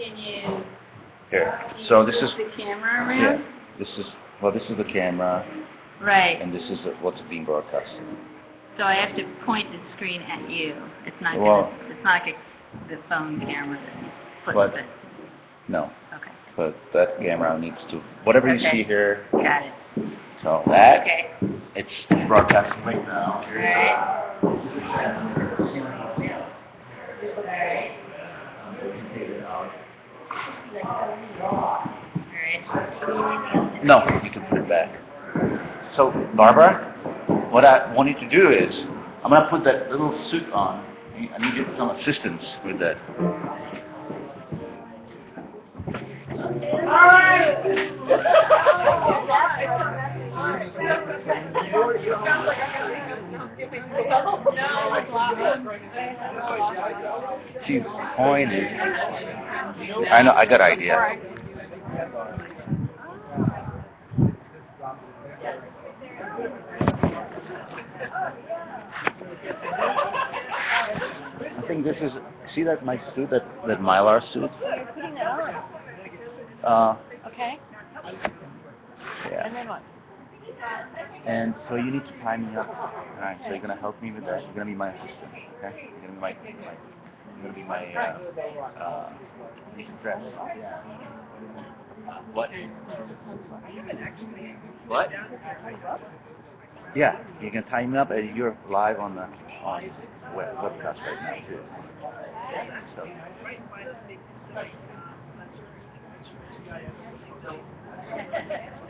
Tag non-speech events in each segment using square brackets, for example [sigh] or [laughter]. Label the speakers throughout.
Speaker 1: Can you
Speaker 2: Here. So this is,
Speaker 1: the camera
Speaker 2: yeah, this is, well, this is the camera,
Speaker 1: Right.
Speaker 2: and this is what's being broadcast.
Speaker 1: So I have to point the screen at you. It's not
Speaker 2: Well-
Speaker 1: gonna, it's not like the phone camera that flips it.
Speaker 2: No,
Speaker 1: Okay.
Speaker 2: but that camera needs to, whatever you see here,
Speaker 1: Got it.
Speaker 2: so that,
Speaker 1: Okay.
Speaker 2: it's broadcasting right now.
Speaker 1: All right.
Speaker 2: No, you can put it back. So, Barbara, what I want you to do is, I'm gonna put that little suit on. I need you some assistance with that. [laughs] See, the point is, I know, I got idea. I think this is, see that my suit, that, that Mylar suit?
Speaker 3: Putting it on.
Speaker 2: Uh,
Speaker 3: Okay.
Speaker 2: yeah.
Speaker 3: And then what?
Speaker 2: And so you need to tie me up. Alright, so you're gonna help me with that. You're gonna be my assistant, okay? You're gonna be my, my you're gonna be my, uh, uh, dress. What? What? Yeah, you can tie me up and you're live on the, on web, webcast right now too. So. [laughs]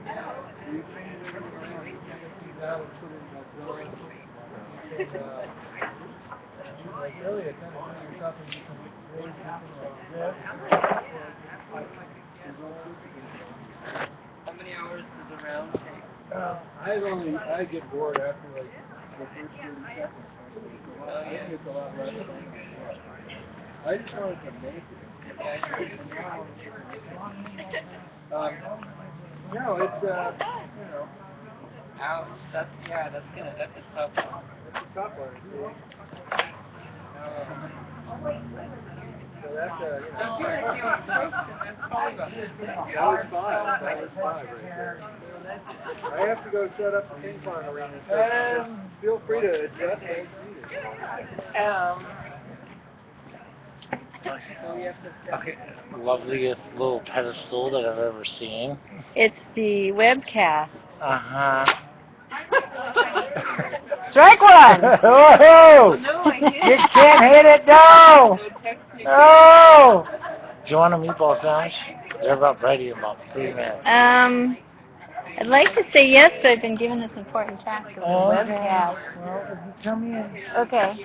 Speaker 4: How many hours does a round take?
Speaker 5: Uh, I only, I get bored after like the first thirty seconds. I
Speaker 4: yeah.
Speaker 5: think it's a lot less. I just wanted to make it. Um, no, it's, uh, you know,
Speaker 4: Ouch, that's, yeah, that's gonna, that's a tough one.
Speaker 5: it's a tough one. Um, So that's, uh, you know. That was five, that was five right there. I have to go set up the ping pong arena, so just feel free to adjust as needed.
Speaker 4: Um. So we have to.
Speaker 6: Okay, loveliest little pedestal that I've ever seen.
Speaker 3: It's the webcast.
Speaker 6: Uh huh. [laughs]
Speaker 3: Strike one!
Speaker 6: Whoa! [laughs]
Speaker 4: No,
Speaker 6: You can't hit it, no! No! Do you want a meatball sandwich? They're about ready in about three minutes.
Speaker 3: Um, I'd like to say yes, but I've been given this important task of the
Speaker 6: Okay.
Speaker 3: webcast.
Speaker 6: Well, if you come in.
Speaker 3: Okay.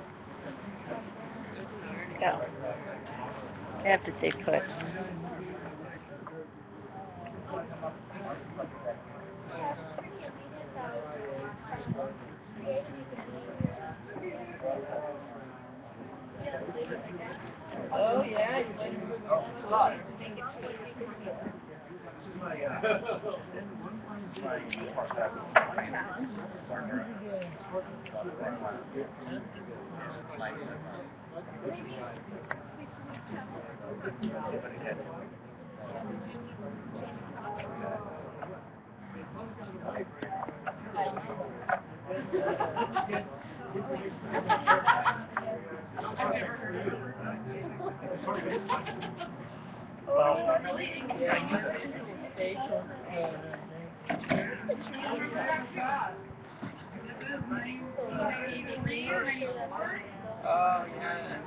Speaker 3: Go. I have to stay put.
Speaker 4: Oh, [laughs] yeah, Oh, yeah.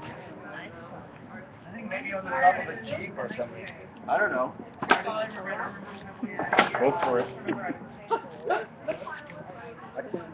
Speaker 6: I think maybe on the top of a Jeep or something.
Speaker 2: I don't know. Go for it. [laughs]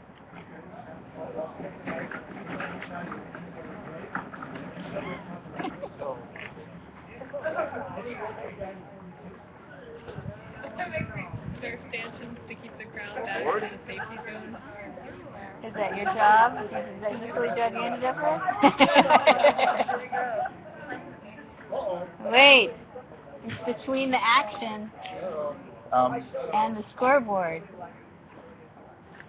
Speaker 7: Their stanchions to keep the ground back in the safety zone.
Speaker 3: Is that your job? Is that usually job you ended up? Wait, it's between the action
Speaker 2: Um,
Speaker 3: and the scoreboard.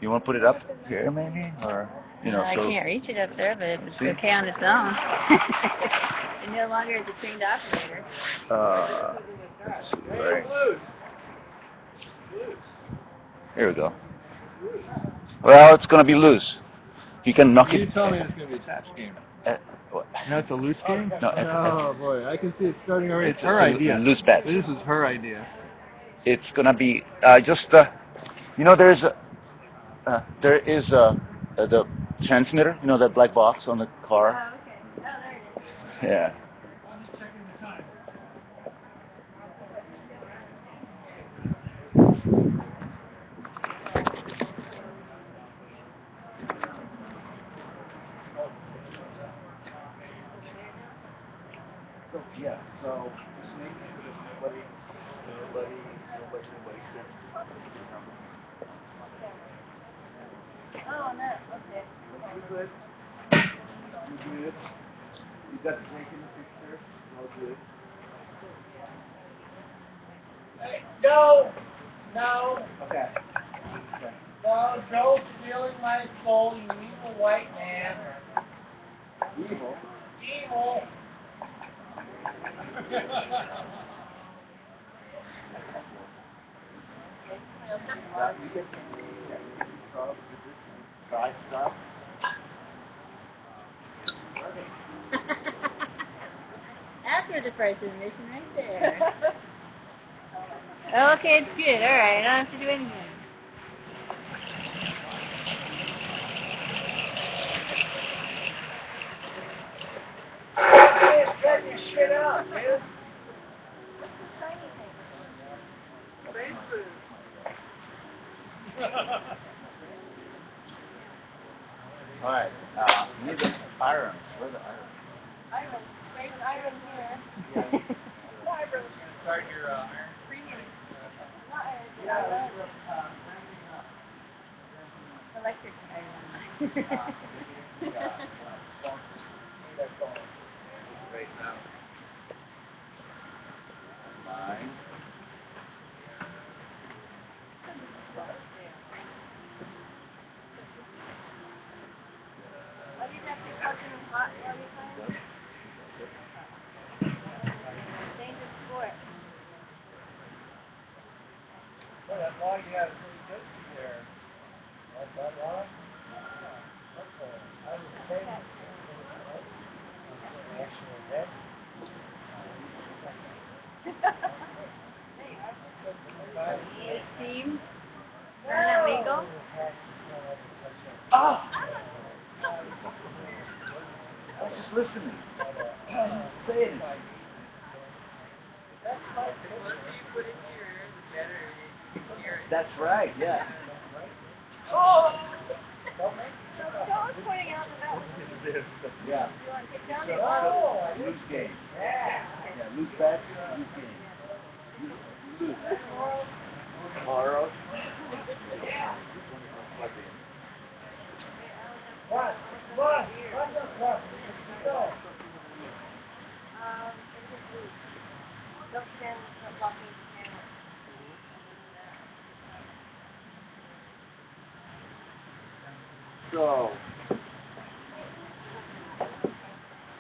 Speaker 2: You want to put it up here, maybe, or you know,
Speaker 3: I
Speaker 2: so
Speaker 3: can't reach it up there, but it's
Speaker 2: See?
Speaker 3: okay on its own. [laughs] and no longer is a trained operator.
Speaker 2: uh, let's see, right. Here we go. Well, it's gonna be loose. You can knock
Speaker 5: You
Speaker 2: it.
Speaker 5: tell me it's gonna be a touch game.
Speaker 2: Uh, what?
Speaker 5: No, it's a loose game?
Speaker 2: No, it's-
Speaker 5: oh boy, I can see it starting already. It's
Speaker 2: It's
Speaker 5: her
Speaker 2: a-
Speaker 5: idea.
Speaker 2: loose patch.
Speaker 5: This is her idea.
Speaker 2: It's gonna be uh, just uh, you know, there's a uh, there is a uh, the transmitter. You know that black box on the car. Yeah. So, yeah, so just making sure that nobody, nobody, nobody, nobody sits.
Speaker 3: Oh, no, okay.
Speaker 2: You good? You good? You got the drink in the picture? All good.
Speaker 6: No, no,
Speaker 2: Okay.
Speaker 6: no, Joe's stealing my soul, you evil white man.
Speaker 2: Evil.
Speaker 6: Evil.
Speaker 2: Try stuff.
Speaker 3: After the price of admission right there. [laughs] okay, it's good. All right, I don't have to do anything.
Speaker 6: Get your shit out, man.
Speaker 2: All right. Uh, need the irons. Where the irons?
Speaker 6: Start your uh, iron.
Speaker 3: Electric
Speaker 2: Right now. Nine.
Speaker 6: Boy, that log you had is really good there. Like that log? That's a, I was saying. Actually, that.
Speaker 3: Steam? Isn't that legal?
Speaker 2: Oh! I was just listening. [clears throat] Say it. That's right, yeah.
Speaker 3: Joe's pointing out the
Speaker 5: is.
Speaker 2: Yeah. So, so, loose game. Yeah, loose bet, loose game. Loose. Loose.
Speaker 5: Tomorrow.
Speaker 2: So.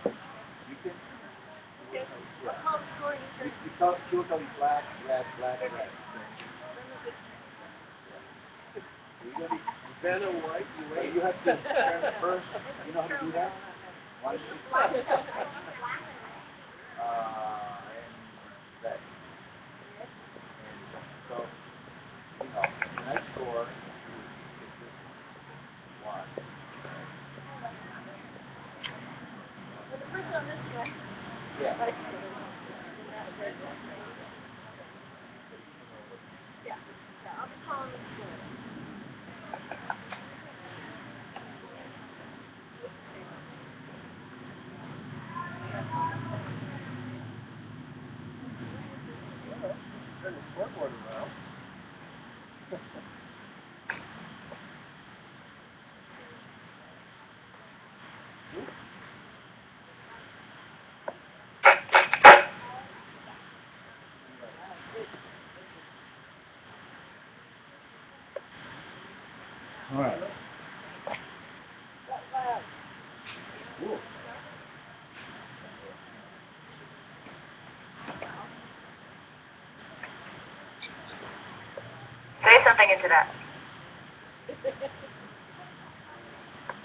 Speaker 2: You can. You, you tell, black, red, black, red. You're gonna be,
Speaker 5: and white, you
Speaker 2: have to turn first. You know how to do that? One, two, three. Uh, and that.
Speaker 8: Say something into that.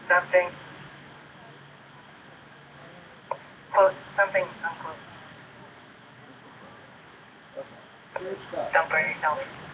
Speaker 8: something. Quote, something, unquote. Don't burn yourself.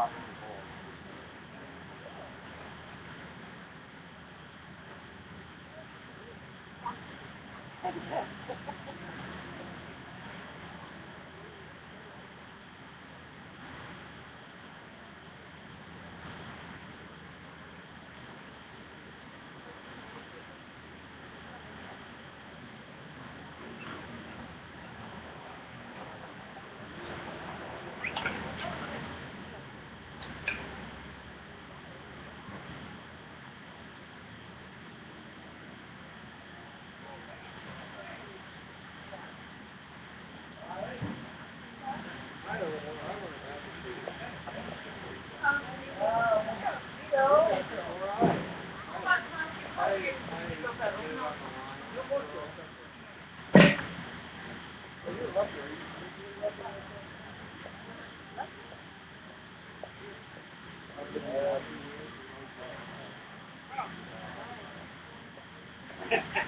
Speaker 2: Thank you. Yeah. [laughs]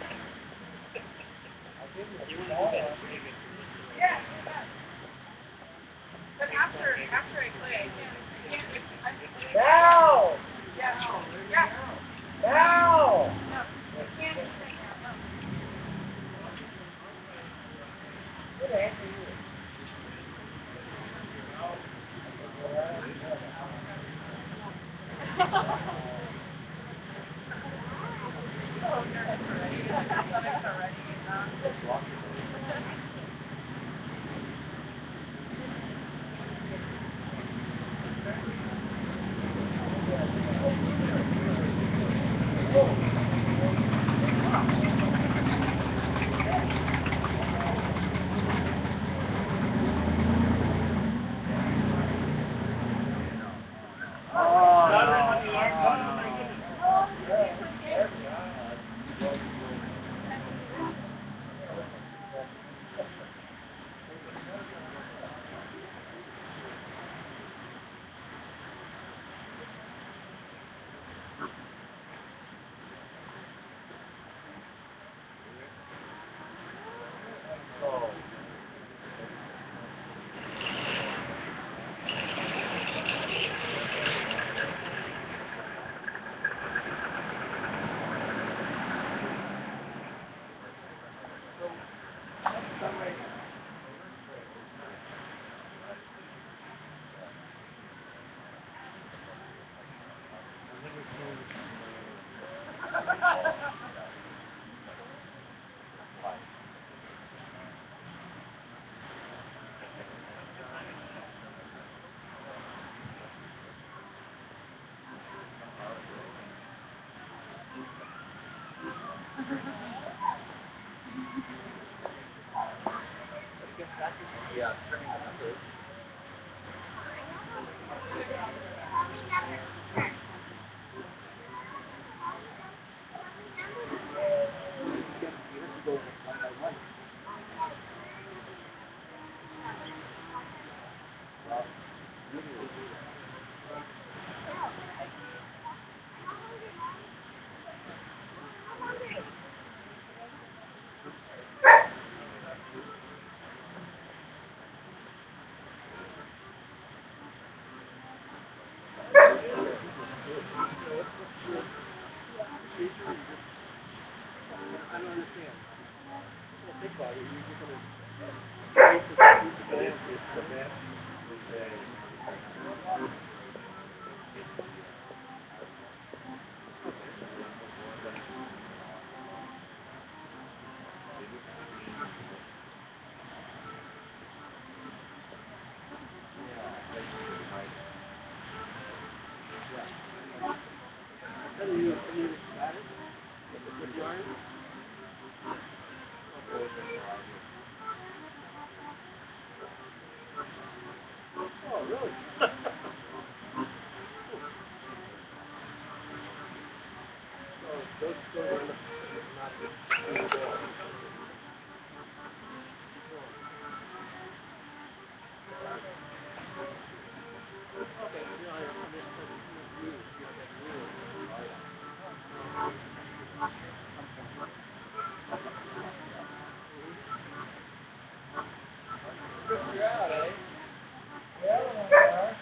Speaker 2: don't understand. Well, think about it. You're going to take the
Speaker 5: food plan, it's the best, it's a... out,
Speaker 6: eh?
Speaker 5: Yeah,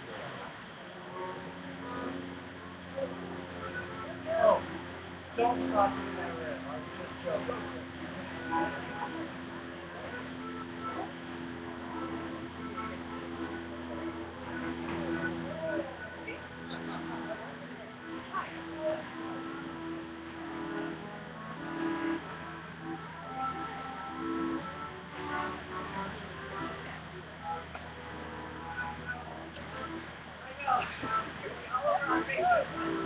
Speaker 9: Oh.
Speaker 1: You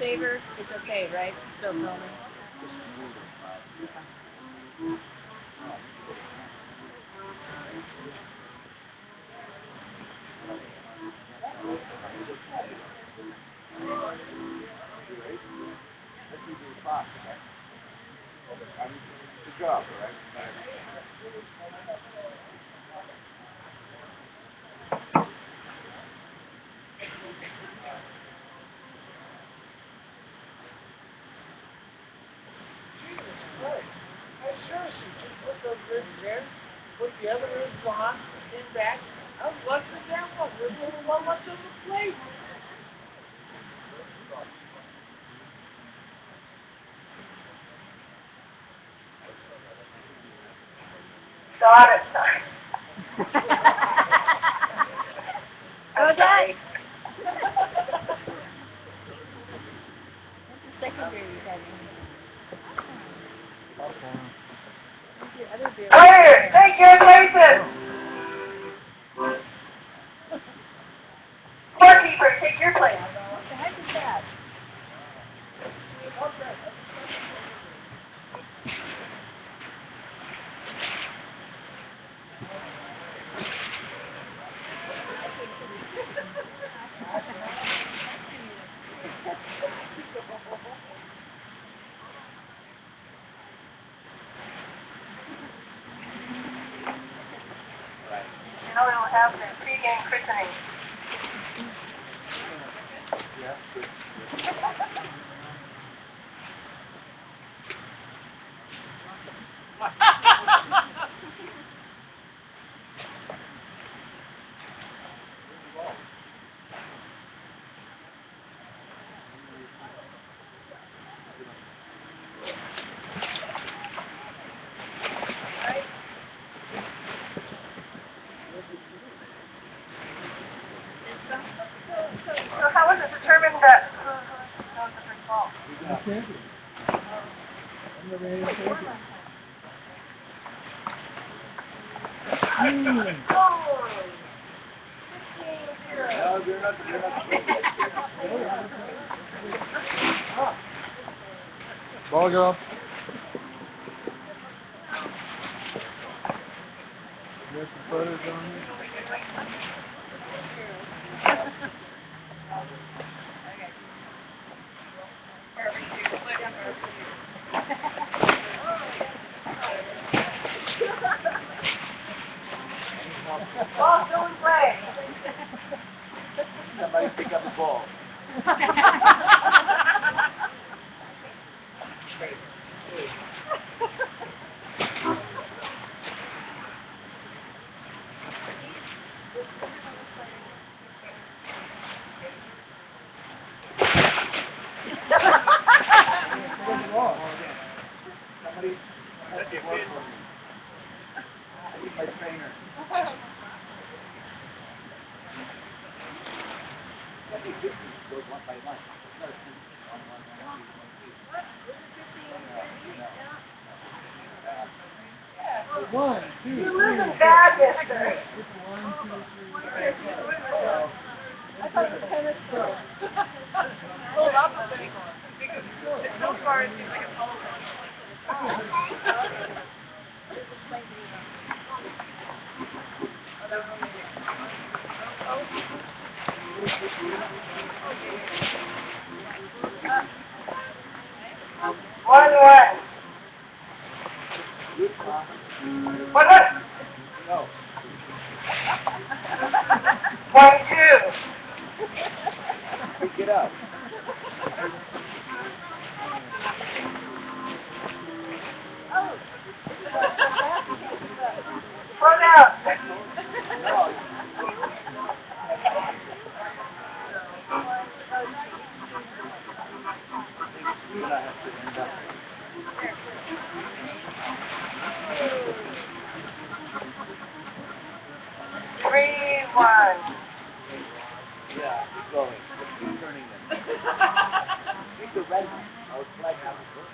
Speaker 1: screensaver, it's okay, right? Still filming.
Speaker 5: Good job, all right?
Speaker 6: seriously, just put those ribs in, put the other ribs on, pin back. I was watching that one. There's only one left on the plate.
Speaker 8: Got it, [laughs] sorry.
Speaker 3: Go,
Speaker 8: I'm
Speaker 3: Dad.
Speaker 8: sorry.
Speaker 3: Secondary heading. Your other beer.
Speaker 8: Clear, take your places. Scorekeeper, take your place.
Speaker 3: What the heck is that?
Speaker 8: The pre-game christening. So [laughs] how was it determined that who, who knows the first ball? Oh.
Speaker 5: No, you're not, you're not. Ball girl. Have some photos on you?
Speaker 8: Ball still in play.
Speaker 2: Somebody pick up the ball. Somebody, that's the ball for me. I need my trainer. Goes one by one. No, it's one, one, one, two,
Speaker 8: You live in bad I was tennis.
Speaker 7: Because so far it seems like a.
Speaker 8: One, one. One, one.
Speaker 5: No.
Speaker 8: One, two.
Speaker 5: Pick it up.
Speaker 8: Slow down.
Speaker 5: You're have to end up.
Speaker 8: Three, one.
Speaker 5: Yeah, keep going. Keep turning them. Keep the red one. I was flag out. Don't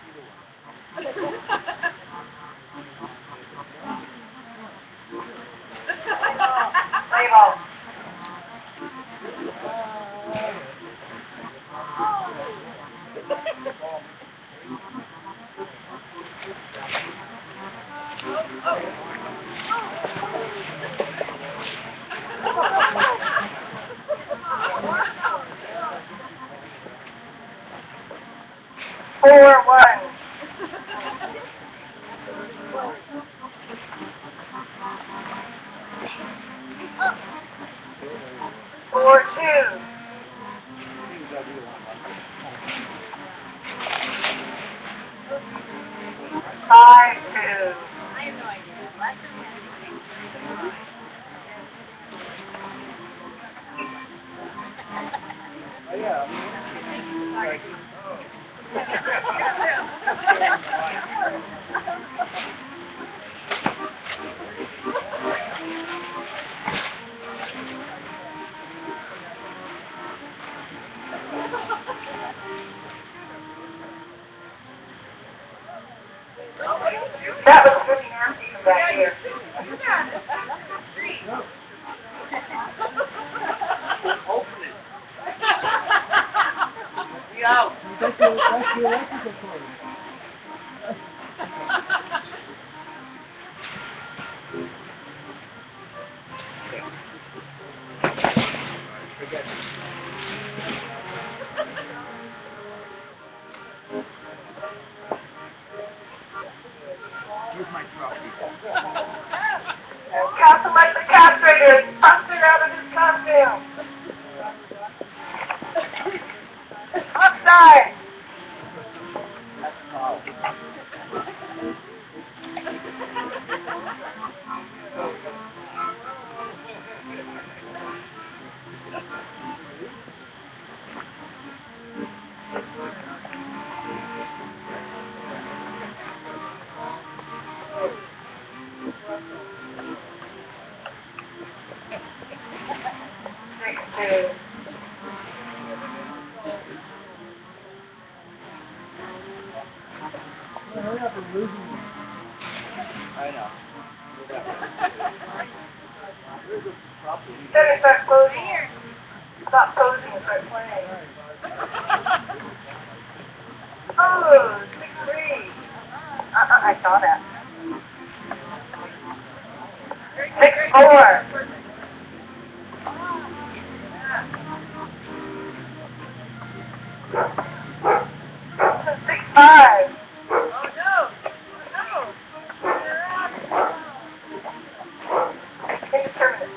Speaker 8: ball. Four, one. Four, two. Five,
Speaker 5: Thank [laughs] you.
Speaker 8: Oh, six, three. Uh-uh, I saw that. Six, four. Six, five. Take a tournament.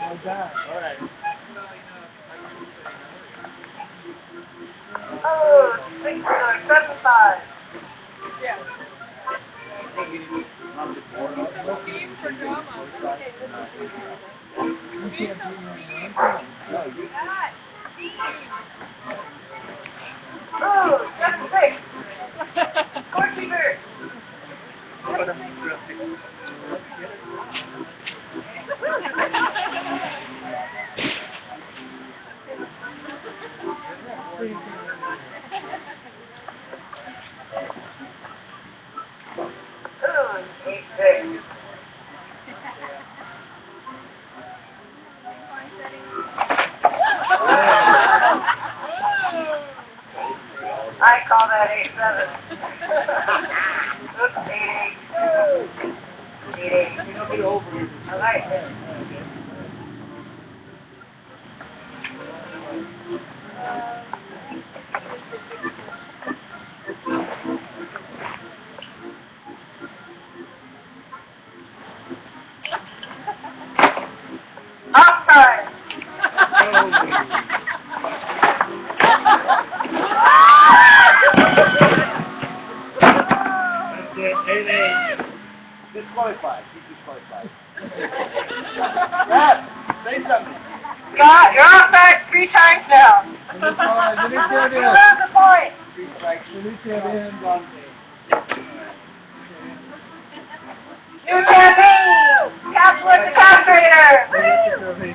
Speaker 5: My God. All right.
Speaker 8: Oh, six, uh, seven, five.
Speaker 5: You can't be in one. No, you
Speaker 8: Oh, seven, six. Scorekeeper. Oh, eight, six. I call that eight, seven. It. Offside.
Speaker 5: That's it, eight, eight. Disqualified, he's disqualified. [laughs] Matt, say something.
Speaker 8: Scott, you're offside three times now.
Speaker 5: Disqualified, Denicia
Speaker 8: You
Speaker 5: Diaz.
Speaker 8: have [laughs] the point.
Speaker 5: Three strikes, Denicia Diaz on.
Speaker 8: New campaign. Catholic the castrator.